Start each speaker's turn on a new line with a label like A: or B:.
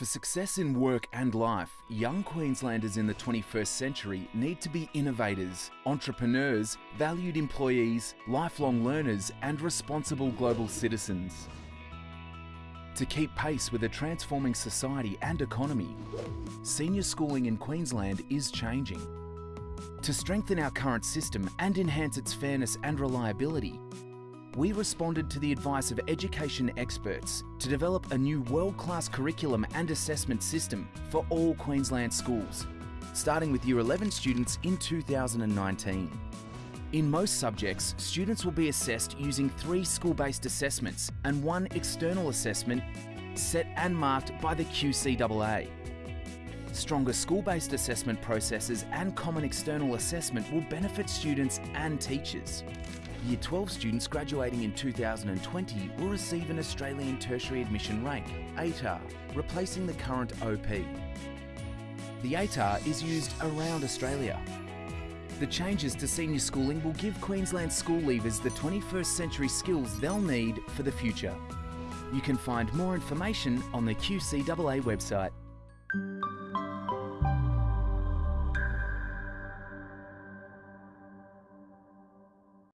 A: For success in work and life, young Queenslanders in the 21st century need to be innovators, entrepreneurs, valued employees, lifelong learners, and responsible global citizens. To keep pace with a transforming society and economy, senior schooling in Queensland is changing. To strengthen our current system and enhance its fairness and reliability, we responded to the advice of education experts to develop a new world-class curriculum and assessment system for all Queensland schools, starting with Year 11 students in 2019. In most subjects, students will be assessed using three school-based assessments and one external assessment set and marked by the QCAA. Stronger school-based assessment processes and common external assessment will benefit students and teachers. Year 12 students graduating in 2020 will receive an Australian Tertiary Admission Rank, ATAR, replacing the current OP. The ATAR is used around Australia. The changes to senior schooling will give Queensland school leavers the 21st century skills they'll need for the future. You can find more information on the QCAA website.